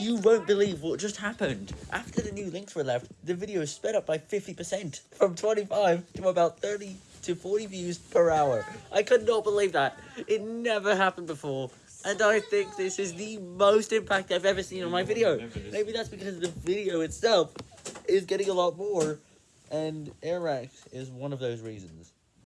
You won't believe what just happened. After the new links were left, the video sped up by 50%, from 25 to about 30 to 40 views per hour. I could not believe that. It never happened before. And I think this is the most impact I've ever seen on my video. Maybe that's because the video itself is getting a lot more. And Airax is one of those reasons.